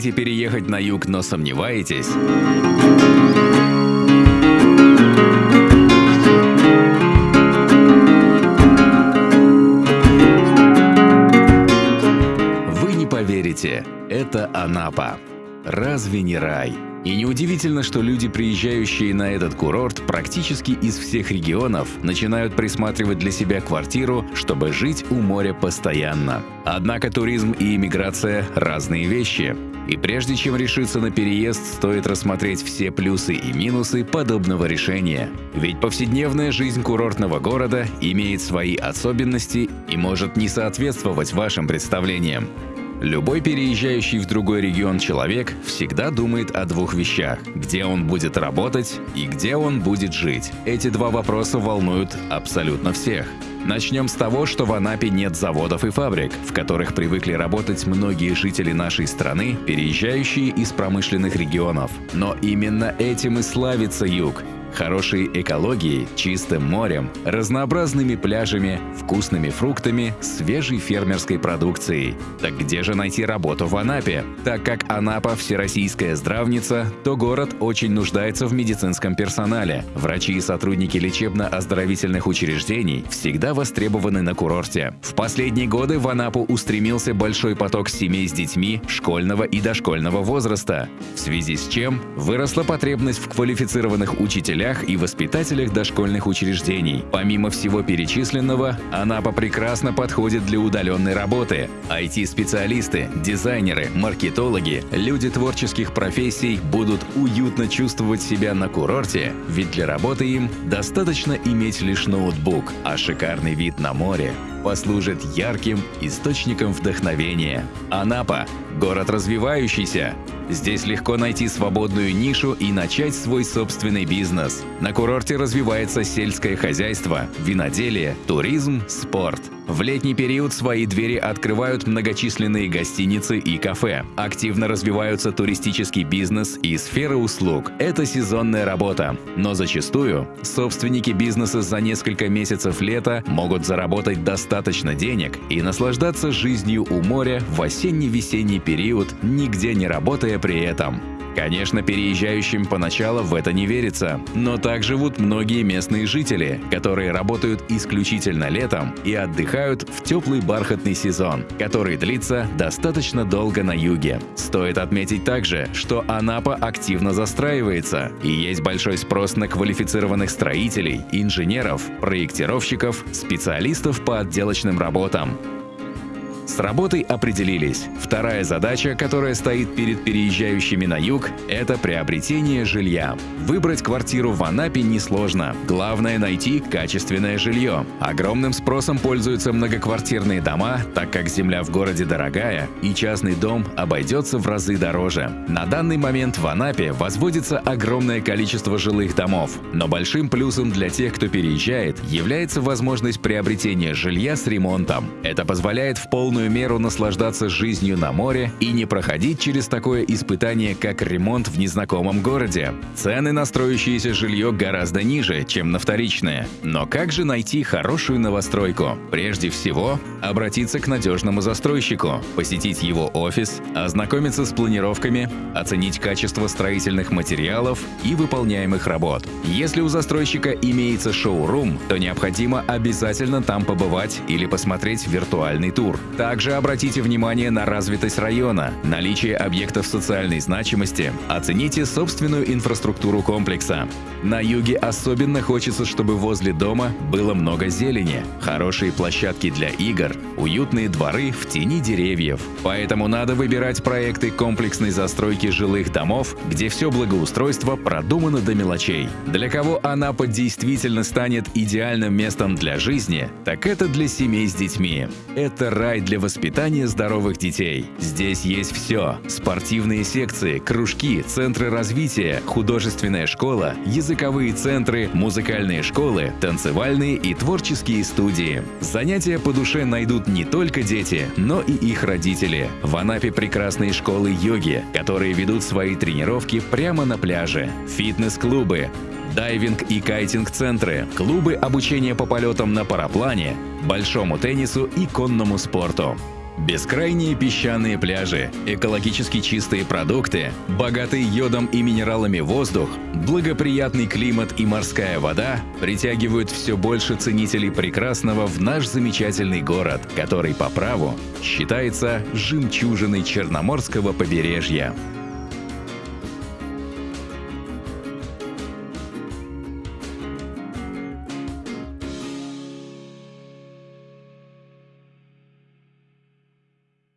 Хотите переехать на юг, но сомневаетесь? Вы не поверите, это Анапа. Разве не рай? И неудивительно, что люди, приезжающие на этот курорт практически из всех регионов, начинают присматривать для себя квартиру, чтобы жить у моря постоянно. Однако туризм и иммиграция – разные вещи. И прежде чем решиться на переезд, стоит рассмотреть все плюсы и минусы подобного решения. Ведь повседневная жизнь курортного города имеет свои особенности и может не соответствовать вашим представлениям. Любой переезжающий в другой регион человек всегда думает о двух вещах – где он будет работать и где он будет жить. Эти два вопроса волнуют абсолютно всех. Начнем с того, что в Анапе нет заводов и фабрик, в которых привыкли работать многие жители нашей страны, переезжающие из промышленных регионов. Но именно этим и славится юг хорошей экологией, чистым морем, разнообразными пляжами, вкусными фруктами, свежей фермерской продукцией. Так где же найти работу в Анапе? Так как Анапа – всероссийская здравница, то город очень нуждается в медицинском персонале. Врачи и сотрудники лечебно-оздоровительных учреждений всегда востребованы на курорте. В последние годы в Анапу устремился большой поток семей с детьми школьного и дошкольного возраста, в связи с чем выросла потребность в квалифицированных учителях учителях и воспитателях дошкольных учреждений. Помимо всего перечисленного, Анапа прекрасно подходит для удаленной работы. IT-специалисты, дизайнеры, маркетологи, люди творческих профессий будут уютно чувствовать себя на курорте, ведь для работы им достаточно иметь лишь ноутбук, а шикарный вид на море послужит ярким источником вдохновения. Анапа – город развивающийся, Здесь легко найти свободную нишу и начать свой собственный бизнес. На курорте развивается сельское хозяйство, виноделие, туризм, спорт – в летний период свои двери открывают многочисленные гостиницы и кафе. Активно развиваются туристический бизнес и сфера услуг. Это сезонная работа. Но зачастую собственники бизнеса за несколько месяцев лета могут заработать достаточно денег и наслаждаться жизнью у моря в осенне-весенний период, нигде не работая при этом. Конечно, переезжающим поначалу в это не верится, но так живут многие местные жители, которые работают исключительно летом и отдыхают в теплый бархатный сезон, который длится достаточно долго на юге. Стоит отметить также, что Анапа активно застраивается, и есть большой спрос на квалифицированных строителей, инженеров, проектировщиков, специалистов по отделочным работам. С работой определились. Вторая задача, которая стоит перед переезжающими на юг – это приобретение жилья. Выбрать квартиру в Анапе несложно. Главное – найти качественное жилье. Огромным спросом пользуются многоквартирные дома, так как земля в городе дорогая, и частный дом обойдется в разы дороже. На данный момент в Анапе возводится огромное количество жилых домов, но большим плюсом для тех, кто переезжает, является возможность приобретения жилья с ремонтом. Это позволяет в полную полную меру наслаждаться жизнью на море и не проходить через такое испытание, как ремонт в незнакомом городе. Цены на строящееся жилье гораздо ниже, чем на вторичное. Но как же найти хорошую новостройку? Прежде всего, обратиться к надежному застройщику, посетить его офис, ознакомиться с планировками, оценить качество строительных материалов и выполняемых работ. Если у застройщика имеется шоу-рум, то необходимо обязательно там побывать или посмотреть виртуальный тур. Также обратите внимание на развитость района, наличие объектов социальной значимости, оцените собственную инфраструктуру комплекса. На юге особенно хочется, чтобы возле дома было много зелени, хорошие площадки для игр, уютные дворы в тени деревьев. Поэтому надо выбирать проекты комплексной застройки жилых домов, где все благоустройство продумано до мелочей. Для кого Анапа действительно станет идеальным местом для жизни, так это для семей с детьми. Это рай для воспитания здоровых детей. Здесь есть все – спортивные секции, кружки, центры развития, художественная школа, языковые центры, музыкальные школы, танцевальные и творческие студии. Занятия по душе найдут не только дети, но и их родители. В Анапе прекрасные школы йоги, которые ведут свои тренировки прямо на пляже, фитнес-клубы, дайвинг и кайтинг-центры, клубы обучения по полетам на параплане, большому теннису и конному спорту. Бескрайние песчаные пляжи, экологически чистые продукты, богатый йодом и минералами воздух, благоприятный климат и морская вода притягивают все больше ценителей прекрасного в наш замечательный город, который по праву считается жемчужиной Черноморского побережья.